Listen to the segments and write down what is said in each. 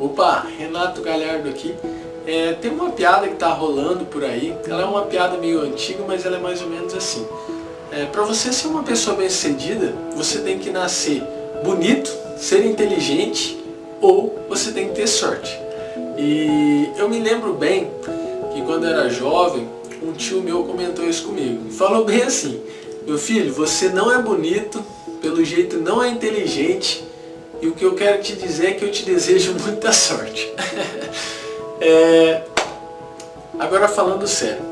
Opa, Renato Galhardo aqui. É, tem uma piada que tá rolando por aí, ela é uma piada meio antiga, mas ela é mais ou menos assim. É, para você ser uma pessoa bem sucedida, você tem que nascer bonito, ser inteligente ou você tem que ter sorte. E eu me lembro bem que quando eu era jovem, um tio meu comentou isso comigo. Falou bem assim, meu filho, você não é bonito, pelo jeito não é inteligente, e o que eu quero te dizer é que eu te desejo muita sorte. é... Agora falando sério,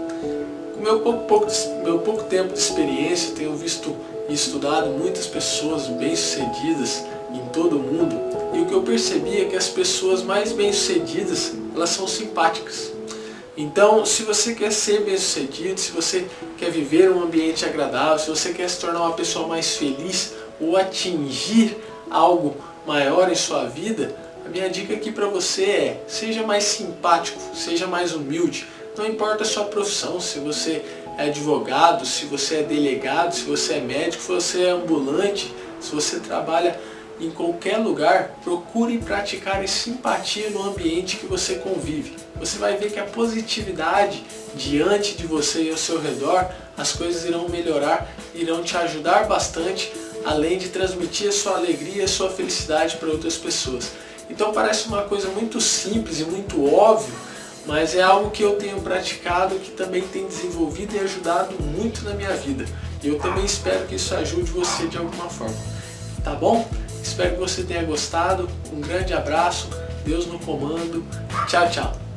com meu pouco, pouco, meu pouco tempo de experiência, tenho visto e estudado muitas pessoas bem-sucedidas em todo o mundo, e o que eu percebi é que as pessoas mais bem-sucedidas, elas são simpáticas. Então, se você quer ser bem-sucedido, se você quer viver um ambiente agradável, se você quer se tornar uma pessoa mais feliz ou atingir algo maior em sua vida, a minha dica aqui para você é, seja mais simpático, seja mais humilde. Não importa a sua profissão, se você é advogado, se você é delegado, se você é médico, se você é ambulante, se você trabalha em qualquer lugar, procure praticar simpatia no ambiente que você convive. Você vai ver que a positividade diante de você e ao seu redor, as coisas irão melhorar, irão te ajudar bastante além de transmitir a sua alegria e a sua felicidade para outras pessoas. Então parece uma coisa muito simples e muito óbvio, mas é algo que eu tenho praticado, que também tem desenvolvido e ajudado muito na minha vida. E eu também espero que isso ajude você de alguma forma. Tá bom? Espero que você tenha gostado. Um grande abraço, Deus no comando. Tchau, tchau.